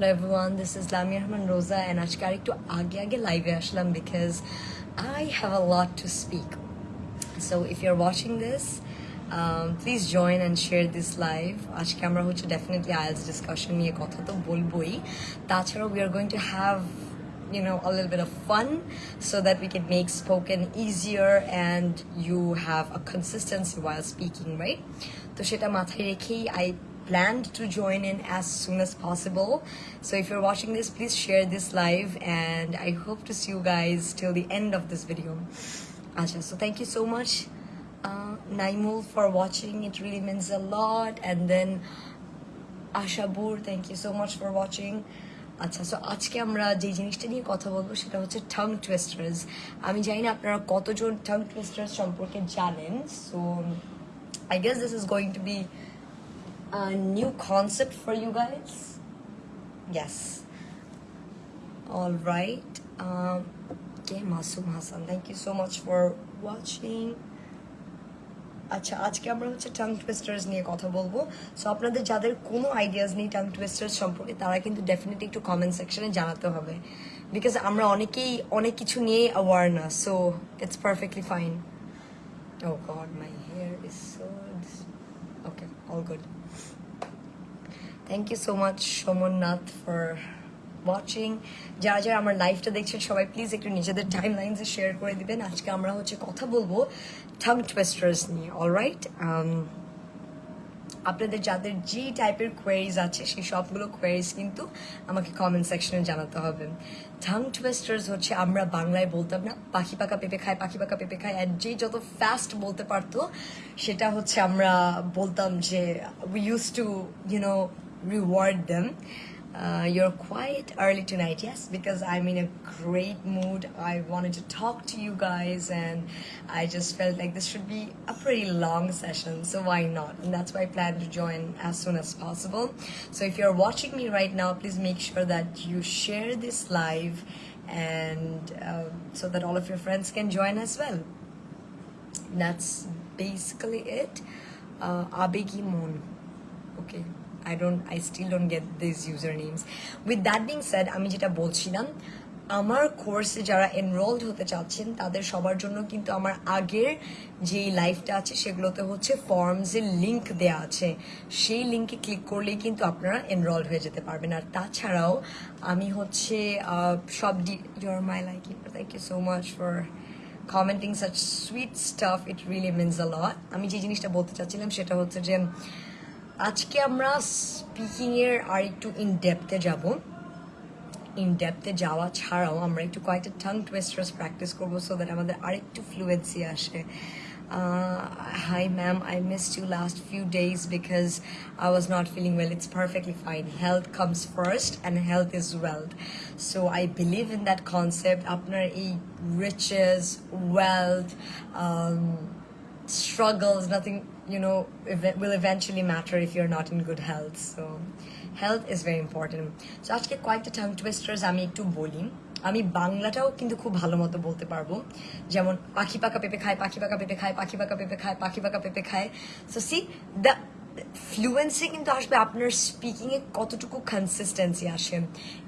Hello everyone, this is Lamia Rahman Roza and aaj to ekটু আগে আগে লাইভে আসলাম because I have a lot to speak. So if you're watching this, um, please join and share this live. আজকে camera is definitely IELTS discussion নিয়ে কথা তো বলবোই। we are going to have you know a little bit of fun so that we can make spoken easier and you have a consistency while speaking, right? তো I planned to join in as soon as possible. So if you're watching this, please share this live and I hope to see you guys till the end of this video. Asha, so thank you so much, uh, Naimul, for watching. It really means a lot. And then Ashabur, thank you so much for watching. আচ্ছা so আজকে আমরা যে জিনিসটা নিয়ে কথা বলবো সেটা হচ্ছে ঠাং টুয়েস্টার্স আমি জানি না আপনারা কতজন ঠাং টুয়েস্টার্স সম্পর্কে জানেন so I guess this is going to be a new concept for you guys. Yes. All right. Um, okay, Masum Hassan, thank you so much for watching. আচ্ছা আজকে আমরা হচ্ছে টাং টুইস্টার্স নিয়ে কথা বলবো সো আপনাদের যাদের কোনো আইডিয়াস নেই টাং টুইস্টার্স সম্পর্কে তারা কিন্তু ডেফিনেটলি একটু কমেন্ট সেকশনে জানাতে হবে বিকজ আমরা অনেকেই অনেক কিছু নিয়ে অ্যাওয়ার না so it's perfectly fine oh god my hair is so okay all good thank you so much Somnath for watching যারা যারা আমার লাইফটা দেখছেন, সবাই প্লিজ একটু নিজেদের টাইম লাইনসে শেয়ার করে দিবেন। আজকে আমরা হচ্ছে কথা বলব থাম টুয়েস্টার্স নিয়ে অলরাইট আপনাদের যাদের যে টাইপের কোয়ারিজ আছে, সেই সবগুলো কোয়ারিজ কিন্তু আমাকে কমেন্ট সেকশনে জানাতে হবে। ঠাং টুয়েস্টার্স হচ্ছে আমরা বাংলায় বলতাম না, পাখি পাকা পেঁপে খায়, পাখি পাকা পেঁপে খায়, আর যে যত ফাস্ট বলতে পারতো, সেটা হচ্ছে আমরা বলতাম যে we use to you know reward them. Uh, you're quite early tonight, yes, because I'm in a great mood. I wanted to talk to you guys, and I just felt like this should be a pretty long session, so why not? And that's why I plan to join as soon as possible. So if you're watching me right now, please make sure that you share this live, and um, so that all of your friends can join as well. That's basically it. Uh, Abegi Mon. Okay. I don't I still don't get these usernames. With that being said, আমি যেটা বলছিলাম আমার কোর্সে যারা enrolled হতে চাচ্ছেন তাদের সবার জন্য কিন্তু আমার আগের যে লাইফটা আছে সেগুলোতে হচ্ছে ফর্মসের লিঙ্ক দেয়া আছে। সেই লিঙ্কে ক্লিক করলেই কিন্তু আপনারা এনরোল হয়ে যেতে পারবেন। আর তাছাড়াও আমি হচ্ছে সব D your my like thank you so much for commenting such sweet stuff it really means a lot আমি যে জিনিসটা বলতে চাচ্ছিলাম সেটা হচ্ছে যে আজকে আমরা স্পিকিংয়ের আর একটু ইন ডেপথে যাব ইন যাওয়া ছাড়াও আমরা একটু কয়েকটা টাং টুয়েস্টার্স প্র্যাকটিস করব সো দ্যাট আমাদের আরেকটু ফ্লুয়েন্সি আসে hi ma'am i missed you last few days because i was not feeling well it's perfectly fine health comes first and health is wealth so i believe in that concept আপনার এই riches wealth um, struggles nothing you know ev- will eventually matter if you're not in good health so health is very important so আজকে কয়েকটা tongue টুইস্টার্স আমি একটু বলি আমি বাংলাটাও কিন্তু খুব ভালো মতো বলতে পারবো যেমন পাখি পাকা পেঁপে খায় পাখি পাকা পেঁপে খায় পাখি পাকা পেঁপে খায় পাখি পাকা পেঁপে খায় সো সি দ্য ফ্লুয়েন্সি কিন্তু আসবে আপনার স্পিকিংয়ে কতটুকু কনসিস্টেন্সি আসে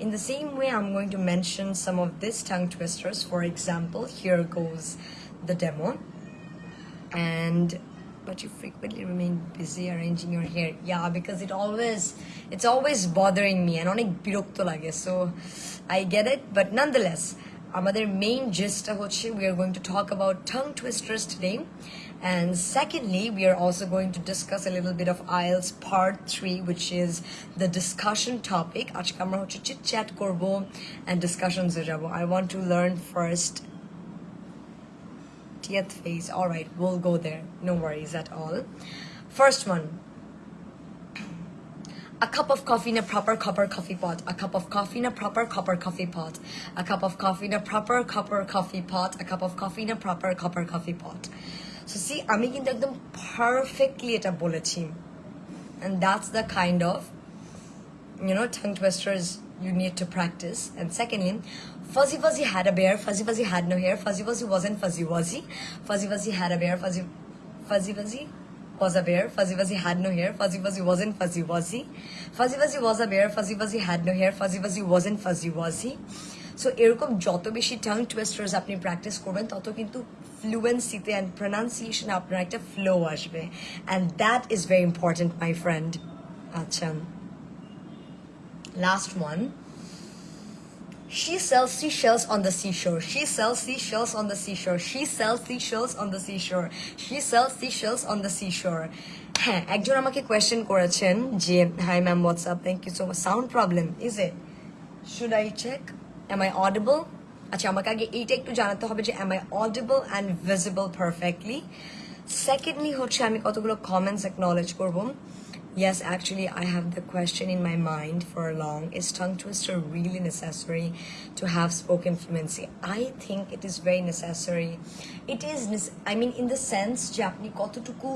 in the same way I am going to mention some of this tongue টুইস্টার্স for example here goes the demo and but you frequently remain busy arranging your hair yeah because it always it's always bothering me and অনেক বিরক্ত লাগে so I get it but nonetheless আমাদের main gist হচ্ছে we are going to talk about tongue twisters today and secondly we are also going to discuss a little bit of IELTS part 3 which is the discussion topic আজকে আমরা হচ্ছে chit chat করব and discussions এ যাব I want to learn first 30th phase. All right, we'll go there. No worries at all. First one. A cup of coffee in a proper copper coffee pot. A cup of coffee in a proper copper coffee pot. A cup of coffee in a proper copper coffee pot. A cup of coffee in a proper copper coffee pot. So see, আমি কিন্তু একদম perfectly এটা বলেছি. And that's the kind of, you know, tongue twisters you need to practice. And secondly, Fuzzy Fuzzy had a bear, Fuzzy Fuzzy had no hair, Fuzzy Fuzzy wasn't Fuzzy Wuzzy, Fuzzy Fuzzy had a bear, Fuzzy Fuzzy Fuzzy was a bear. Fuzzy Wuzzy had no hair. Fuzzy Wuzzy wasn't fuzzy, was he? Fuzzy Wuzzy was a bear. Fuzzy Wuzzy had no hair. Fuzzy Wuzzy wasn't fuzzy, was he? So এরকম যত বেশি tongue টুয়েস্টার্স আপনি practice করবেন তত কিন্তু ফ্লুয়েন্সিতে and pronunciation আপনার একটা flow আসবে and that is very important my friend আচ্ছা last one She sells seashells on the seashore. She sells seashells on the seashore. She sells seashells on the seashore. She sells seashells on the seashore. হ্যাঁ একজন আমাকে question করেছেন যে hi ma'am WhatsApp thank you so much sound problem is it should I check am I audible আচ্ছা আমাকে আগে এইটা একটু জানাতে হবে যে am I audible and visible perfectly secondly হচ্ছে আমি কতগুলো কমেন্টস অ্যাকনলেজ করব Yes, actually, I have the question in my mind for long. Is tongue twister really necessary to have spoken fluency? I think it is very necessary. It is, nece- I mean, in the sense যে আপনি কতটুকু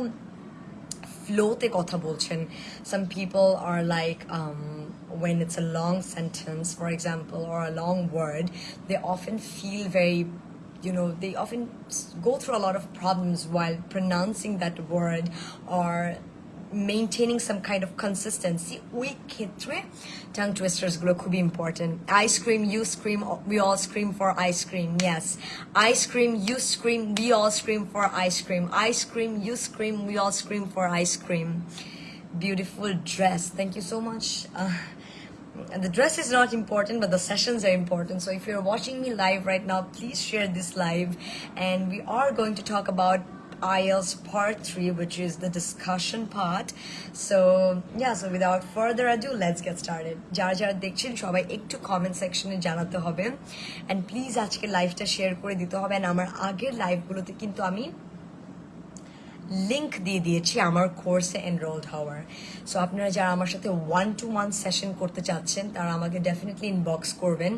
ফ্লোতে কথা বলছেন some people are like um, when it's a long sentence for example or a long word they often feel very you know they often s- go through a lot of problems while pronouncing that word or maintaining some kind of consistency ওই ক্ষেত্রে tongue twisters গুলো খুবই important ice cream you scream we all scream for ice cream yes ice cream you scream we all scream for ice cream ice cream you scream we all scream for ice cream beautiful dress thank you so much uh, and the dress is not important, but the sessions are important. So if you're watching me live right now, please share this live. And we are going to talk about IELTS part three, which is the discussion part. So yeah, so without further ado, let's get started. যারা যারা দেখছেন সবাই একটু comment সেকশনে জানাতে হবে and please আজকে লাইভটা শেয়ার করে দিতে হবে অ্যান্ড আমার আগের লাইভগুলোতে কিন্তু আমি লিংক দিয়ে দিয়েছি আমার কোর্সে এনরোলড হওয়ার। সো আপনারা যারা আমার সাথে ওয়ান টু ওয়ান সেশন করতে চাচ্ছেন, তারা আমাকে ডেফিনেটলি ইনবক্স করবেন।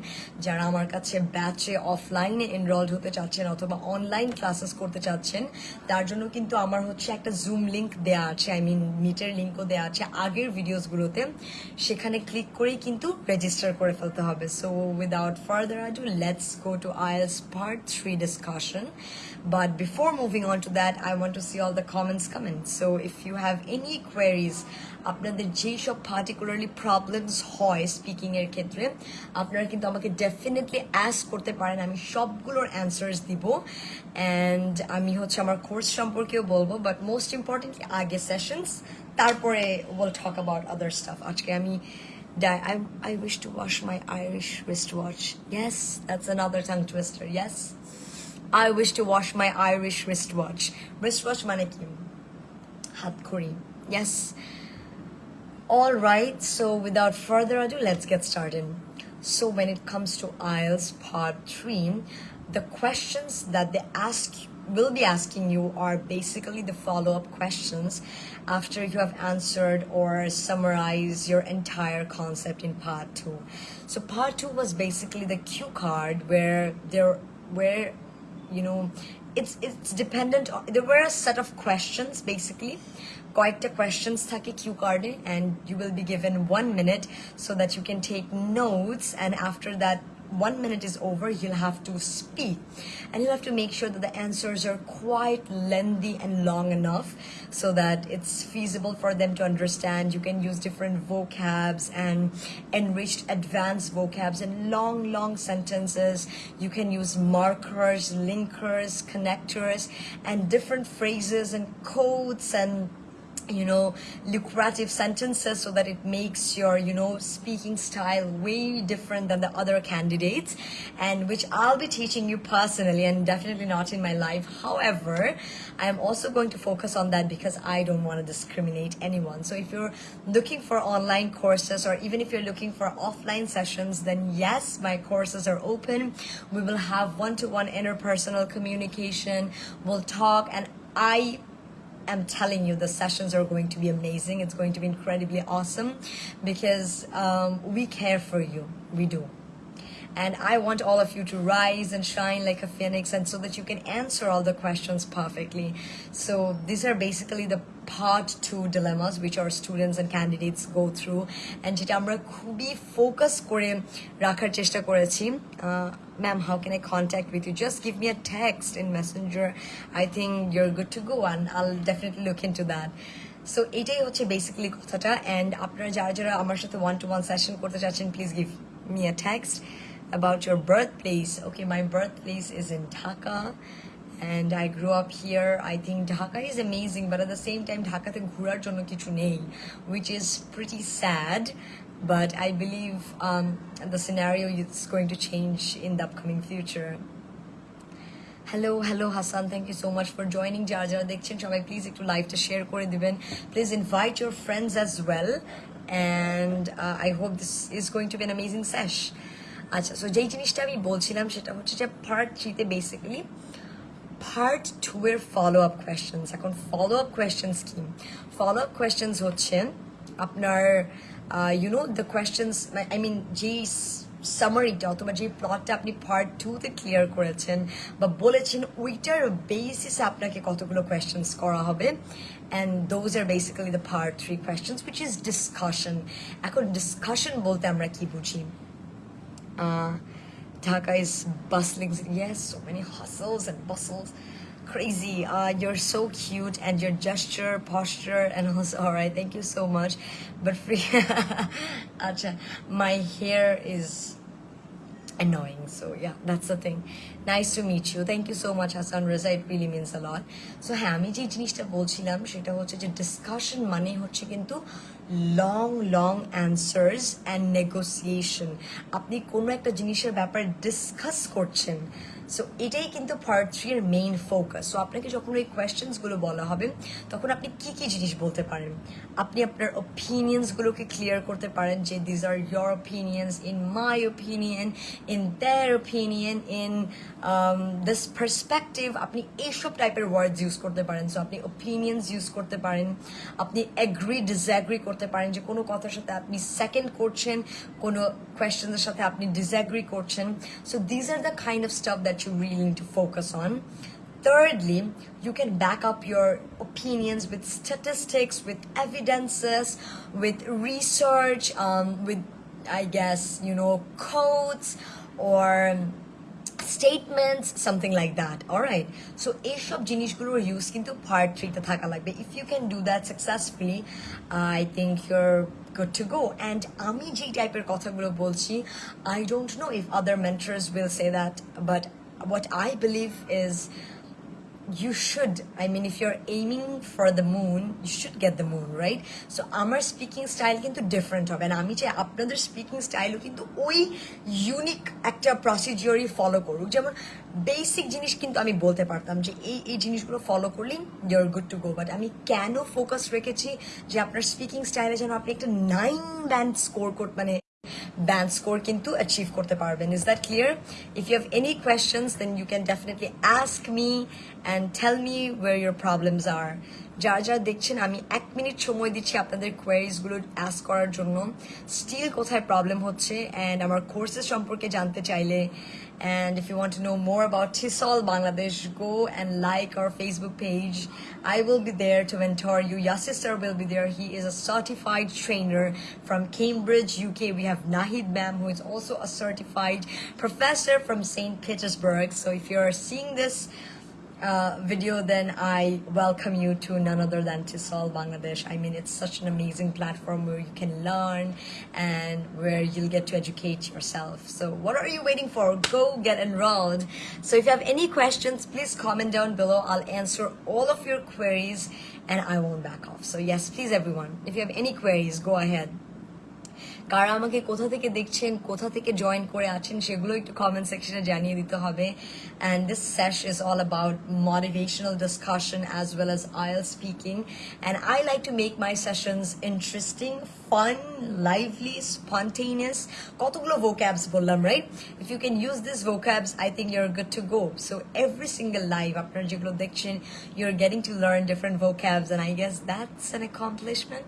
যারা আমার কাছে ব্যাচে অফলাইনে এনরোলড হতে চাচ্ছেন অথবা অনলাইন ক্লাসেস করতে চাচ্ছেন, তার জন্য কিন্তু আমার হচ্ছে একটা জুম লিঙ্ক দেওয়া আছে। আই মিন মিটের লিঙ্কও দেওয়া আছে আগের ভিডিওসগুলোতে সেখানে ক্লিক করেই কিন্তু রেজিস্টার করে ফেলতে হবে। So without further ado let's go to I IELTS part three discussion but before moving on to that I want to see all the comments coming. So if you have any queries, আপনাদের যেই সব particularly problems হয় speaking এর ক্ষেত্রে আপনারা কিন্তু আমাকে definitely as করতে পারেন আমি সবগুলোর অ্যান্সার্স দিব অ্যান্ড আমি হচ্ছে আমার কোর্স সম্পর্কেও বলব বাট মোস্ট ইম্পর্টেন্টলি আগে সেশনস তারপরে will talk about other stuff আজকে আমি. I, I wish to wash my Irish wristwatch. Yes, that's another tongue twister. Yes. I wish to wash my Irish wristwatch. Wristwatch মানে কি হাত ঘড়ি Yes. All right. So without further ado, let's get started. So when it comes to IELTS Part Three, the questions that they ask will be asking you are basically the follow-up questions after you have answered or summarized your entire concept in part two. So part two was basically the cue card where there where you know it's it's dependent on there were a set of questions basically কয়েকটা questions থাকে Q কার্ডে and you will be given one minute so that you can take notes and after that one minute is over you'll have to speak. And you'll have to make sure that the answers are quite lengthy and long enough so that it's feasible for them to understand. You can use different vocabs and enriched advanced vocabs and long long sentences. You can use markers linkers connectors and different phrases and codes and you know lucrative sentences so that it makes your you know speaking style way different than the other candidates and which i'll be teaching you personally and definitely not in my life. However i am also going to focus on that because i don't want to discriminate anyone. So if you're looking for online courses or even if you're looking for offline sessions then yes my courses are open. We will have one-to-one interpersonal communication. We'll talk and i am telling you the sessions are going to be amazing. It's going to be incredibly awesome because um, we care for you. We do. And I want all of you to rise and shine like a phoenix and so that you can answer all the questions perfectly. So these are basically the part two dilemmas which our students and candidates go through and যেটা আমরা খুবই focus করে রাখার চেষ্টা করেছি আহ, ma'am how can i contact with you just give me a text in messenger i think you're good to go and i'll definitely look into that so এটাই হচ্ছে basically কথাটা অ্যান্ড আপনারা যারা যারা আমার সাথে ওয়ান টু ওয়ান সেশন করতে চাচ্ছেন please give me a text about your birthplace. Okay, my birthplace is in Dhaka and I grew up here. I think Dhaka is amazing, but at the same time, Dhaka te ghurar jonno kichu nei, which is pretty sad. But I believe um, the scenario is going to change in the upcoming future. Hello hello Hasan thank you so much for joining যারা যারা দেখছেন সবাই please একটু লাইভটা share করে দিবেন. Please invite your friends as well and I hope this is going to be an amazing sesh আচ্ছা so যেই জিনিসটা আমি বলছিলাম সেটা হচ্ছে যে পার্ট থ্রিতে বেসিক্যালি পার্ট টু এর ফলো আপ কোয়েশ্চেন্স এখন ফলো আপ কোয়েশ্চেন্স কি? ফলো আপ কোয়েশ্চেন্স হচ্ছে আপনার you know the questions I mean যেই সামারিটা অথবা যে প্লটটা আপনি পার্ট টুতে ক্লিয়ার করেছেন বা বলেছেন ওইটার বেসিসে আপনাকে কতগুলো কোয়েশ্চেন্স করা হবে and those are basically the part three questions which is discussion এখন ডিসকাশন বলতে আমরা কি বুঝি Uh, Dhaka is bustling. Yes, so many hustles and bustles. Crazy. Uh, you're so cute, and your gesture, posture, and also all right. Thank you so much. But free, Acha, my hair is annoying. So yeah, that's the thing. Nice to meet you. Thank you so much, Hassan Raza. It really means a lot. So হ্যাঁ আমি যে জিনিসটা বলছিলাম সেটা হচ্ছে যে discussion মানে হচ্ছে কিন্তু long long answers and negotiation আপনি কোনো একটা জিনিসের ব্যাপারে ডিসকাস করছেন so এটাই কিন্তু পার্ট থ্রি এর মেইন ফোকাস সো আপনাকে যখন ওই কোয়েশ্চেন্সগুলো বলা হবে, তখন আপনি কি কি জিনিস বলতে পারেন? আপনি আপনার ওপিনিয়ন্সগুলোকে ক্লিয়ার করতে পারেন যে these are your opinions in my opinion in their opinion in this perspective আপনি এইসব টাইপের ওয়ার্ডস ইউজ করতে পারেন। সো আপনি ওপিনিয়ন্স ইউজ করতে পারেন। আপনি এগ্রি ডিসঅ্যাগ্রি করতে পারেন যে, কোনো কথার সাথে আপনি সেকেন্ড করছেন, কোনো কোয়েশ্চেনের সাথে আপনি ডিসঅ্যাগ্রি করছেন। So these are the kind of stuff that you really need to focus on. Thirdly, you can back up your opinions with statistics, with evidences, with research, um, with, I guess, you know, codes or statements, something like that. All right. So, এইসব জিনিসগুলোর use কিন্তু part থ্রিতে থাকা লাগবে if you can do that successfully I think your good to go. And আমি যেই টাইপের কথাগুলো বলছি I don't know if other mentors will say that, but what I believe is you should, i mean, if you're aiming for the moon, you should get the moon, right? So, আমার speaking style কিন্তু different হবে। না আমি চাই আপনাদের speaking স্টাইলও কিন্তু ওই unique একটা প্রসিজিওরই ফলো করুক। যেমন বেসিক জিনিস কিন্তু আমি বলতে পারতাম যে এই এই জিনিসগুলো ফলো করলেই you're good to go but আমি কেন ফোকাস রেখেছি যে আপনার স্পিকিং স্টাইলে যেন আপনি একটা নাইন ব্যান্ড স্কোর করতে মানে band score কিন্তু achieve করতে পারবেন is that clear if you have any questions then you can definitely ask me and tell me where your problems are যারা যারা দেখছেন আমি এক মিনিট সময় দিচ্ছি আপনাদের কোয়ারিজগুলো অ্যাস্ক করার জন্য স্টিল কোথায় প্রবলেম হচ্ছে অ্যান্ড আমার কোর্সেস সম্পর্কে জানতে চাইলে and if you want to know more about টিসল Bangladesh go and like our Facebook page I will be there to mentor you your sister will be there he is a certified trainer from Cambridge UK we have Nahid ma'am who is also a certified professor from St. Petersburg. So if you're seeing this, uh, video, then I welcome you to none other than TESOL Bangladesh. I mean, it's such an amazing platform where you can learn and where you'll get to educate yourself. So, what are you waiting for? Go get enrolled. So, if you have any questions, please comment down below. I'll answer all of your queries and I won't back off. So, yes, please, everyone, if you have any queries, go ahead. কারা আমাকে কোথা থেকে দেখছেন কোথা থেকে join করে আছেন সেগুলো একটু কমেন্ট সেকশনে জানিয়ে দিতে হবে and this সেশ is all about motivational discussion as well as আইএল speaking and I like to make my sessions interesting fun lively spontaneous কতগুলো ভোক্যাবস বললাম right if you can use this vocabs I think you're good to go so every single live আপনারা যেগুলো দেখছেন your getting to learn different vocabs and I guess that's an accomplishment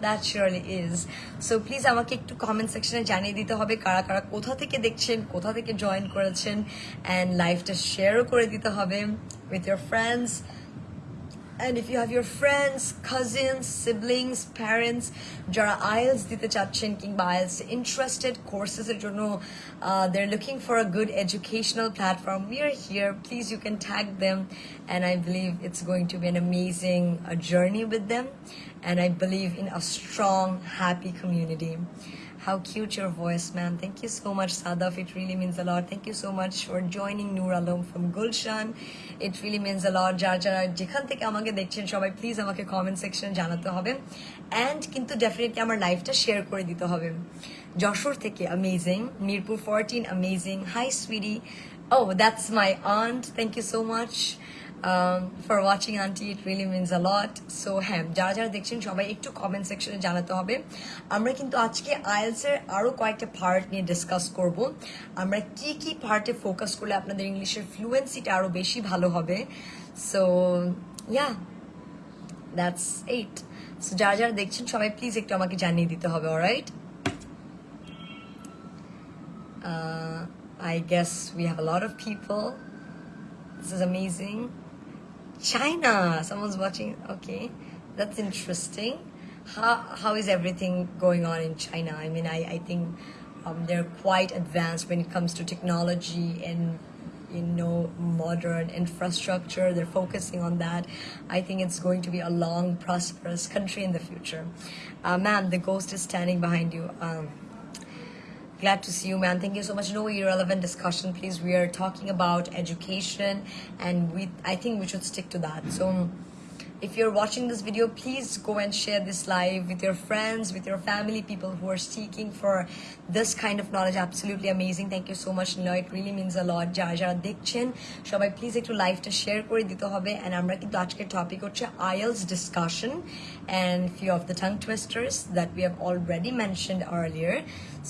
That surely is so please আমাকে একটু comment সেকশনে জানিয়ে দিতে হবে কারা কারা কোথা থেকে দেখছেন, কোথা থেকে জয়েন করেছেন অ্যান্ড লাইফটা শেয়ারও করে দিতে হবে with your friends and if you have your friends cousins siblings parents যারা আইএলস দিতে চাচ্ছেন কিংবা আইএলস ইন্টারেস্টেড কোর্সেসের জন্য they're looking for a good educational platform we are here please you can tag them and I believe it's going to be an amazing uh, journey with them and I believe in a strong happy community how cute your voice, ma'am. Thank you so much, Sadaf. It really means a lot. Thank you so much for joining Noor Alam from Gulshan. It really means a lot. যারা যারা যেখান থেকে আমাকে দেখছেন সবাই please আমাকে comment সেকশনে জানাতে হবে অ্যান্ড কিন্তু ডেফিনেটলি আমার লাইফটা শেয়ার করে দিতে হবে যশোর থেকে amazing Mirpur fourteen amazing high সুইডি O that's my aunt thank you so much for watching aunty it really means a lot so হ্যাঁ যারা যারা দেখছেন, সবাই একটু কমেন্ট সেকশনে জানাতে হবে। আমরা কিন্তু আজকে আইএলসের আরও কয়েকটা পার্ট নিয়ে ডিসকাস করব। আমরা কি কি পার্টে ফোকাস করলে আপনাদের ইংলিশের ফ্লুয়েন্সিটা আরও বেশি ভালো হবে? So yeah that's it so যারা যারা দেখছেন, সবাই প্লিজ একটু আমাকে জানিয়ে দিতে হবে alright I I we have a lot of people. This is amazing. China, someone's watching. Okay, that's interesting. How how is everything going on in China? I mean, I I think um, they're quite advanced when it comes to technology and you know modern infrastructure. They're focusing on that. I think it's going to be a long, prosperous country in the future. Uh, ma'am, the ghost is standing behind you. Um, Glad to see you, man. Thank you so much. No irrelevant discussion, please. We are talking about education, and we I think we should stick to that. So, if you're watching this video, please go and share this live with your friends, with your family, people who are seeking for this kind of knowledge. Absolutely amazing. Thank you so much, Nilo. It really means a lot. যারা যারা দেখছেন সবাই please একটু লাইভটা share করে দিতে হবে and আমরা কিন্তু আজকের টপিক হচ্ছে IELTS discussion and few of the tongue twisters that we have already mentioned earlier.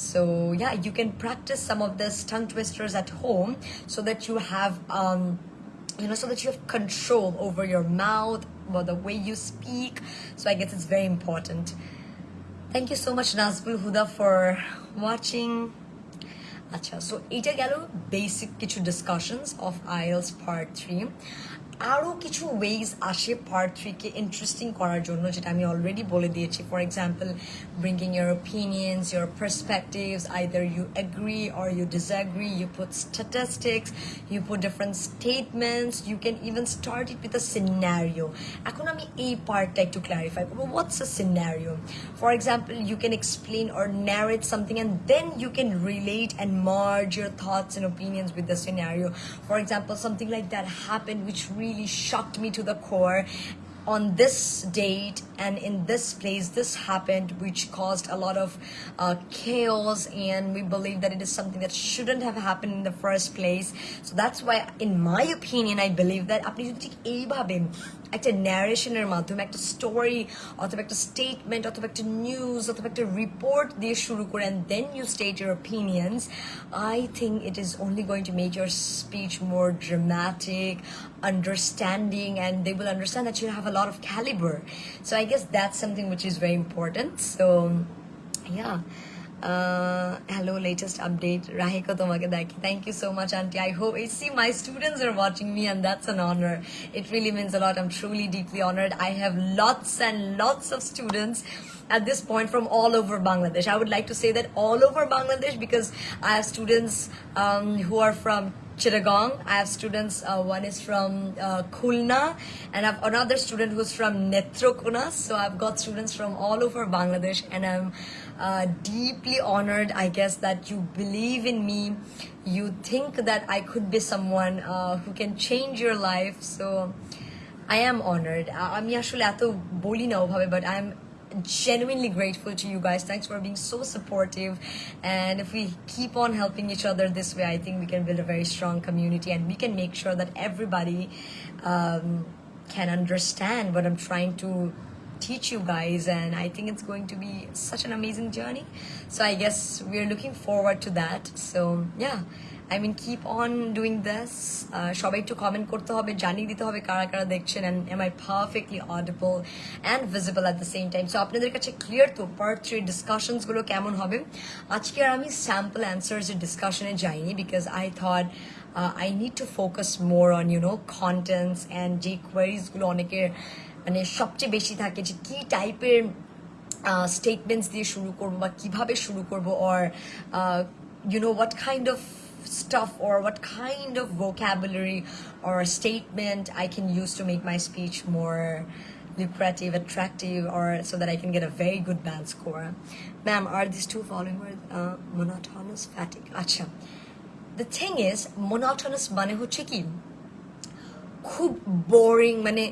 So yeah, you can practice some of this tongue twisters at home so that you have um, you know, so that you have control over your mouth, about the way you speak. So I guess it's very important. Thank you so much Nazmul Huda for watching. আচ্ছা so এইটা গেল basic কিছু discussions of IELTS Part Three. আরও কিছু wedge আসে part থ্রিকে interesting করার জন্য যেটা আমি অলরেডি বলে দিয়েছি for example ব্রিঙ্কিং year opinions your perspectives either you agree or you disagree you put statistics you put different statements you can even start it with a scenario এখন আমি এই পার্টটা একটু ক্লারিফাই করবো what's a scenario for example you can explain or narrate something and then you can relate and merge your thoughts and opinions with the scenario. For example, something like that happened which really shocked me to the core. On this date and in this place, this happened, which caused a lot of uh, chaos, and we believe that it is something that shouldn't have happened in the first place. So that's why, in my opinion, I believe that আপনি যদি ঠিক এইভাবে একটা ন্যারেশনের মাধ্যমে একটা story অথবা একটা statement অথবা একটা নিউজ অথবা একটা রিপোর্ট দিয়ে শুরু করেন দেন you state your opinions I think it is only going to make your speech more dramatic understanding and they will understand that you have a lot of caliber so i guess that's something which is very important so yeah uh, hello latest update. Rahiko tomake daki thank you so much auntie i hope see my students are watching me and that's an honor. It really means a lot. I'm truly deeply honored. I have lots and lots of students at this point from all over bangladesh. I would like to say that all over bangladesh because i have students um, who are from Chittagong. I have students, uh, one is from uh, Khulna and I have another student who's from Netrokona. So I've got students from all over Bangladesh and I'm uh, deeply honored, I guess, that you believe in me. You think that I could be someone uh, who can change your life. So I am honored. Uh, I'm এত bolina না but I'm genuinely grateful to you guys. Thanks for being so supportive. And if we keep on helping each other this way, I think we can build a very strong community and we can make sure that everybody um, can understand what I'm trying to teach you guys. And I think it's going to be such an amazing journey. So I guess we're looking forward to that. So yeah. I mean keep on this. Uh, সবাই একটু comment করতে হবে জানিয়ে দিতে হবে কারা কারা দেখছেন and am I perfectly audible and visible at the same time so আপনাদের কাছে ক্লিয়ার তো পার্ট থ্রি ডিসকাশনসগুলো কেমন হবে আজকে আর আমি স্যাম্পল অ্যান্সার্স এর ডিসকাশনে যাইনি because I thought I need to focus more on you know contents and যে কোয়ারিজগুলো অনেকের মানে সবচেয়ে বেশি থাকে যে কী টাইপের স্টেটমেন্টস দিয়ে শুরু করব বা কীভাবে শুরু করব or you know what kind of stuff or what kind of vocabulary or statement I can use to make my speech more lucrative, attractive, or so that I can get a very good band score. Ma'am, are these two following words uh, monotonous fatigue? Acha. The thing is, monotonous মানে হচ্ছে কি খুব boring মানে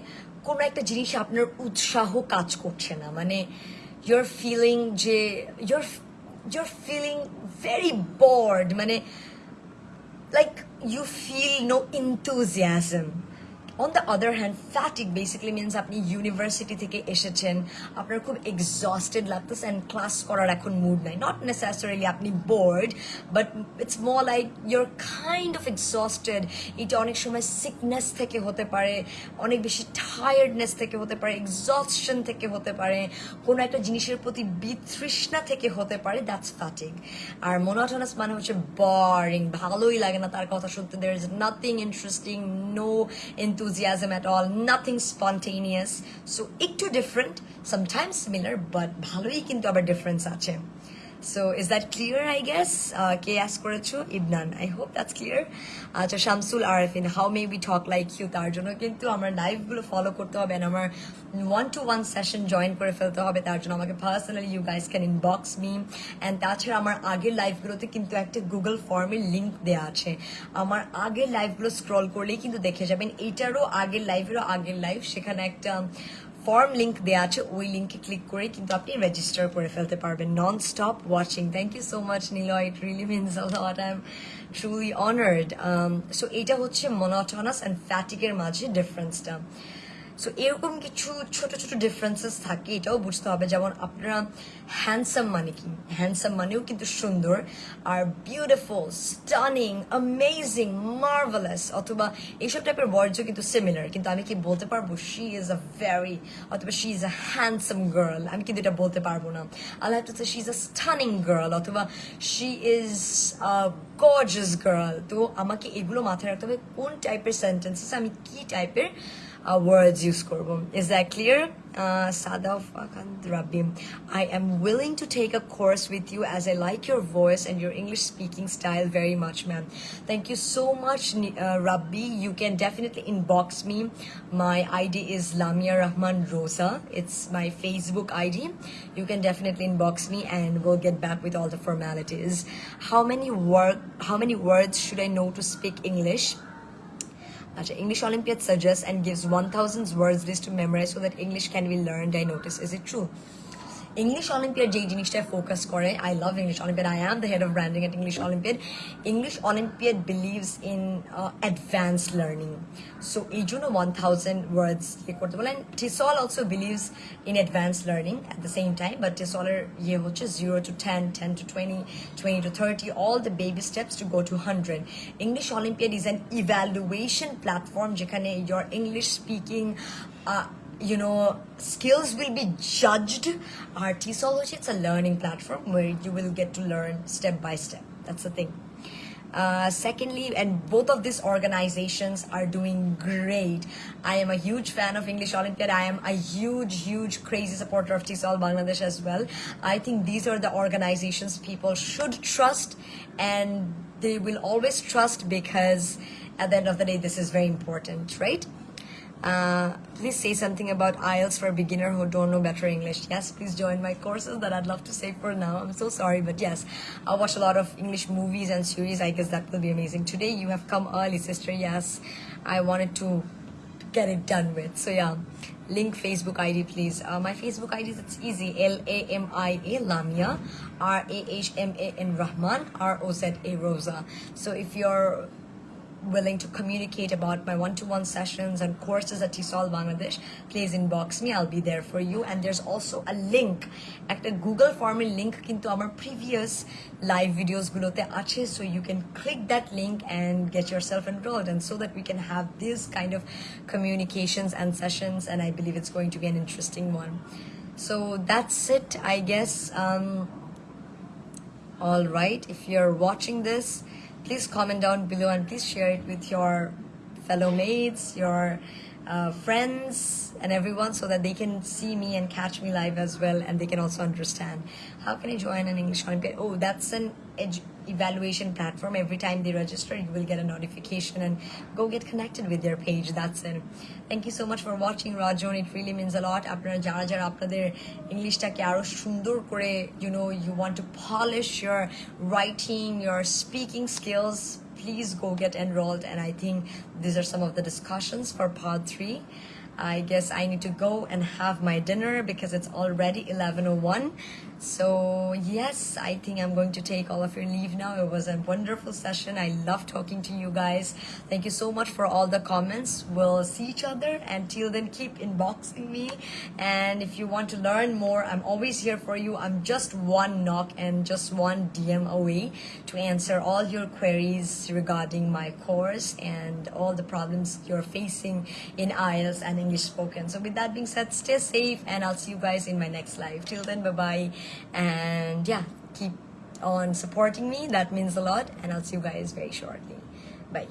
কোনো একটা জিনিস আপনার উৎসাহ কাজ করছে না মানে ইউর ফিলিং যে your your feeling very board মানে like you feel no enthusiasm. On the other hand fatigue basically means আপনি ইউনিভার্সিটি থেকে এসেছেন, আপনার খুব এক্সস্টেড লাগতেছে অ্যান্ড ক্লাস করার এখন মুড নাই। নট নেসেসারিলি আপনি bored but it's more like you're kind of exhausted এটা অনেক সময় সিকনেস থেকে হতে পারে, অনেক বেশি টায়ার্ডনেস থেকে হতে পারে এক্সস্টন থেকে হতে পারে, কোনো একটা জিনিসের প্রতি বিতৃষ্ণা থেকে হতে পারে দ্যাটস ফ্যাটিক আর মোনোটনাস মানে হচ্ছে বরিং ভালোই লাগে না তার কথা শুনতে। There is nothing interesting no enthusiasm at all, nothing spontaneous. So একটু different, sometimes similar, but ভালোই কিন্তু আবার difference আছে. Is that clear, I guess? Uh, কে ask করেছ? Ibnan. I hope that's clear. আচ্ছা Shamsul Arfin, how may we talk like you? তার জন্য কিন্তু আমার লাইভগুলো ফলো করতে হবে and আমার one to one session join করে ফেলতে হবে তার জন্য আমাকে personally you guys can inbox me and তাছাড়া আমার আগের লাইভগুলোতে কিন্তু একটা গুগল ফর্মের লিঙ্ক দেওয়া আছে আমার আগের লাইভগুলো স্ক্রল করলেই কিন্তু দেখে যাবেন এইটারও আগের লাইভেরও আগের লাইভ সেখানে একটা ফর্ম লিঙ্ক দেওয়া আছে, ওই লিঙ্কে ক্লিক করে কিন্তু আপনি রেজিস্টার করে ফেলতে পারবেন non stop watching thank you so much Niloy it really means lot I am truly honoured so এটা হচ্ছে মনোটনাস অ্যান্ড ফ্যাটিকের মাঝে ডিফারেন্সটা সো এরকম কিছু ছোট ছোট ডিফারেন্সেস থাকে, এটাও বুঝতে হবে। যেমন আপনারা হ্যান্ডসাম মানে কি? হ্যান্ডসাম মানেও কিন্তু সুন্দর, আর বিউটিফুল স্টানিং অ্যামেজিং মার্ভেলাস অথবা এইসব টাইপের ওয়ার্ডসও কিন্তু সিমিলার কিন্তু আমি কি বলতে পারব? শি ইজ আ ভেরি অথবা she is a handsome girl আমি কিন্তু এটা বলতে পারব না। আল্লাহ two she is a stunning girl অথবা শি ইজ গর্জাস গার্ল তো আমাকে এগুলো মাথায় রাখতে হবে, কোন টাইপের সেন্টেন্সেস আমি কি টাইপের uh, words you, kurbum. Is that clear? Uh, Sadafakandrabim. I am willing to take a course with you as I like your voice and your English speaking style very much, ma'am. Thank you so much, uh, Rabbi. You can definitely inbox me. My ID is Lamia Rahman Roza. It's my Facebook ID. You can definitely inbox me and we'll get back with all the formalities. How many work? How many words should I know to speak English? English Olympiad suggests and gives 1000 words list to memorize so that English can be learned. I notice. Is it true? English Olympiad যেই জিনিসটায় focus করে I love English Olympiad I am the head of branding at English Olympiad English Olympiad believes in advance learning so এই জন্য one thousand words ইয়ে করতে বলেন টিসল also believes in advance learning at the same time but টিসলের ইয়ে হচ্ছে zero to ten ten to twenty twenty to thirty all the baby steps to go to hundred English olympiad is an evaluation platform যেখানে your English speaking you know, skills will be judged. Our TESOL, it's a learning platform where you will get to learn step by step. That's the thing. Uh, secondly, and both of these organizations are doing great. I am a huge fan of English Olympiad. I am a huge, huge, crazy supporter of TESOL Bangladesh as well. I think these are the organizations people should trust and they will always trust because at the end of the day, this is very important, right? Uh, please say something about IELTS for a beginner who don't know better English. Yes, please join my courses that I'd love to say for now. I'm so sorry, but yes, I'll watch a lot of English movies and series. I guess that will be amazing. Today you have come early, sister. Yes, I wanted to get it done with. So yeah, link Facebook ID, please. Uh, my Facebook ID is it's easy. L A M I A Lamia, R A H M A N Rahman, R O Z A Roza. So if you're willing to communicate about my one-to-one sessions and courses at TESOL Bangladesh, please inbox me. I'll be there for you. And there's also a link, একটা Google form link কিন্তু আমার previous live videos গুলোতে আছে so you can click that link and get yourself enrolled and so that we can have this kind of communications and sessions and I believe it's going to be an interesting one. So that's it, I guess. Um, all right, if you're watching this, please comment down below and please share it with your fellow mates, your uh, friends, and everyone so that they can see me and catch me live as well and they can also understand. How can I join an English Olympiad? Oh, that's an edu- evaluation platform. Every time they register, you will get a notification and go get connected with their page. That's it. Thank you so much for watching Rajon. It really means a lot. আপনারা যারা যারা আপনাদের ইংলিশটাকে আরো সুন্দর করে you know you want to polish your writing, your speaking skills, please go get enrolled. And I think these are some of the discussions for part three. I guess I need to go and have my dinner because it's already 11:01. So yes, I think I'm going to take all of your leave now. It was a wonderful session. I love talking to you guys. Thank you so much for all the comments. We'll see each other. Until then, keep inboxing me. And if you want to learn more, I'm always here for you. I'm just one knock and just one DM away to answer all your queries regarding my course and all the problems you're facing in IELTS and English spoken. So with that being said, stay safe and I'll see you guys in my next live. Till then, bye bye. And yeah, keep on supporting me. That means a lot. And I'll see you guys very shortly. Bye.